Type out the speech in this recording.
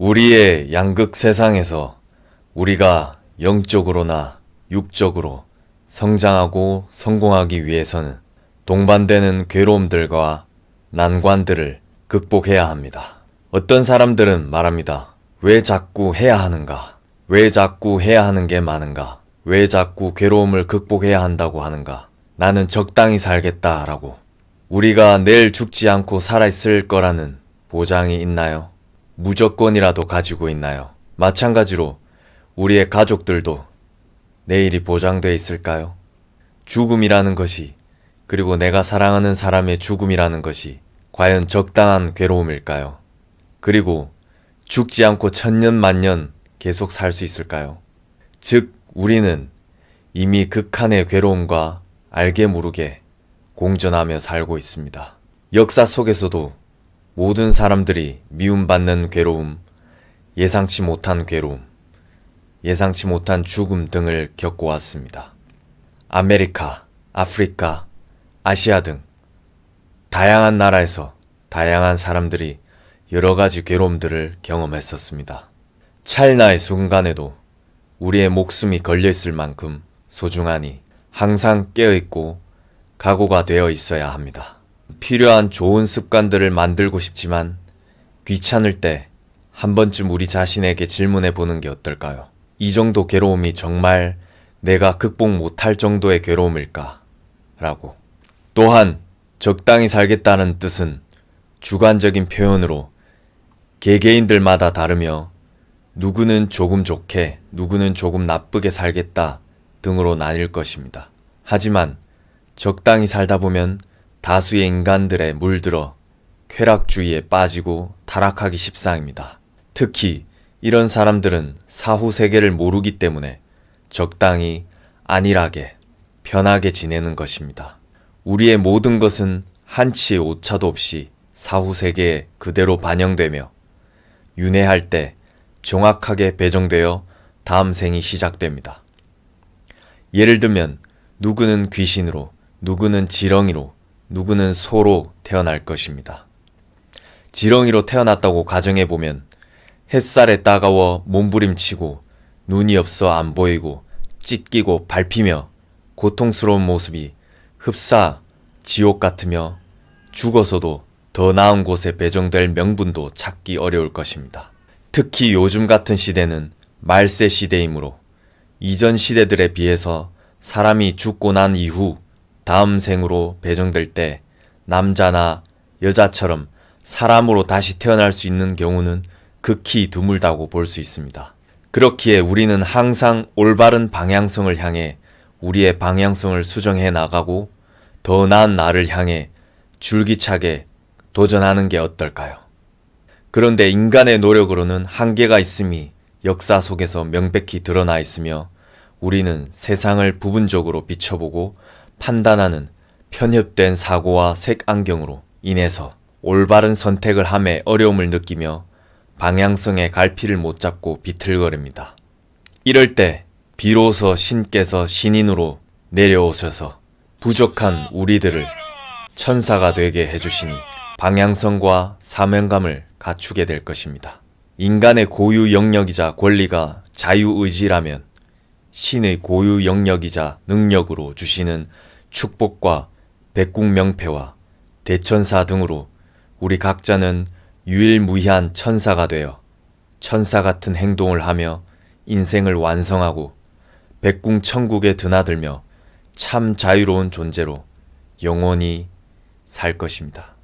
우리의 양극 세상에서 우리가 영적으로나 육적으로 성장하고 성공하기 위해서는 동반되는 괴로움들과 난관들을 극복해야 합니다. 어떤 사람들은 말합니다. 왜 자꾸 해야 하는가? 왜 자꾸 해야 하는 게 많은가? 왜 자꾸 괴로움을 극복해야 한다고 하는가? 나는 적당히 살겠다 라고. 우리가 내일 죽지 않고 살아있을 거라는 보장이 있나요? 무조건이라도 가지고 있나요? 마찬가지로 우리의 가족들도 내일이 보장되어 있을까요? 죽음이라는 것이 그리고 내가 사랑하는 사람의 죽음이라는 것이 과연 적당한 괴로움일까요? 그리고 죽지 않고 천년 만년 계속 살 수 있을까요? 즉 우리는 이미 극한의 괴로움과 알게 모르게 공존하며 살고 있습니다. 역사 속에서도 모든 사람들이 미움받는 괴로움, 예상치 못한 괴로움, 예상치 못한 죽음 등을 겪어왔습니다. 아메리카, 아프리카, 아시아 등 다양한 나라에서 다양한 사람들이 여러 가지 괴로움들을 경험했었습니다. 찰나의 순간에도 우리의 목숨이 걸려있을 만큼 소중하니 항상 깨어있고 각오가 되어 있어야 합니다. 필요한 좋은 습관들을 만들고 싶지만 귀찮을 때 한 번쯤 우리 자신에게 질문해 보는 게 어떨까요? 이 정도 괴로움이 정말 내가 극복 못할 정도의 괴로움일까? 라고. 또한 적당히 살겠다는 뜻은 주관적인 표현으로 개개인들마다 다르며 누구는 조금 좋게, 누구는 조금 나쁘게 살겠다 등으로 나뉠 것입니다. 하지만 적당히 살다 보면 다수의 인간들의 물들어 쾌락주의에 빠지고 타락하기 십상입니다. 특히 이런 사람들은 사후 세계를 모르기 때문에 적당히 안일하게 편하게 지내는 것입니다. 우리의 모든 것은 한치의 오차도 없이 사후 세계에 그대로 반영되며 윤회할 때 정확하게 배정되어 다음 생이 시작됩니다. 예를 들면 누구는 귀신으로, 누구는 지렁이로, 누구는 소로 태어날 것입니다. 지렁이로 태어났다고 가정해보면 햇살에 따가워 몸부림치고 눈이 없어 안 보이고 찢기고 밟히며 고통스러운 모습이 흡사 지옥 같으며 죽어서도 더 나은 곳에 배정될 명분도 찾기 어려울 것입니다. 특히 요즘 같은 시대는 말세 시대이므로 이전 시대들에 비해서 사람이 죽고 난 이후 다음 생으로 배정될 때 남자나 여자처럼 사람으로 다시 태어날 수 있는 경우는 극히 드물다고 볼 수 있습니다. 그렇기에 우리는 항상 올바른 방향성을 향해 우리의 방향성을 수정해 나가고 더 나은 나를 향해 줄기차게 도전하는 게 어떨까요? 그런데 인간의 노력으로는 한계가 있음이 역사 속에서 명백히 드러나 있으며 우리는 세상을 부분적으로 비춰보고 판단하는 편협된 사고와 색안경으로 인해서 올바른 선택을 함에 어려움을 느끼며 방향성의 갈피를 못 잡고 비틀거립니다. 이럴 때 비로소 신께서 신인으로 내려오셔서 부족한 우리들을 천사가 되게 해주시니 방향성과 사명감을 갖추게 될 것입니다. 인간의 고유 영역이자 권리가 자유의지라면 신의 고유 영역이자 능력으로 주시는 축복과 백국명패와 대천사 등으로 우리 각자는 유일무이한 천사가 되어 천사 같은 행동을 하며 인생을 완성하고 백궁천국에 드나들며 참 자유로운 존재로 영원히 살 것입니다.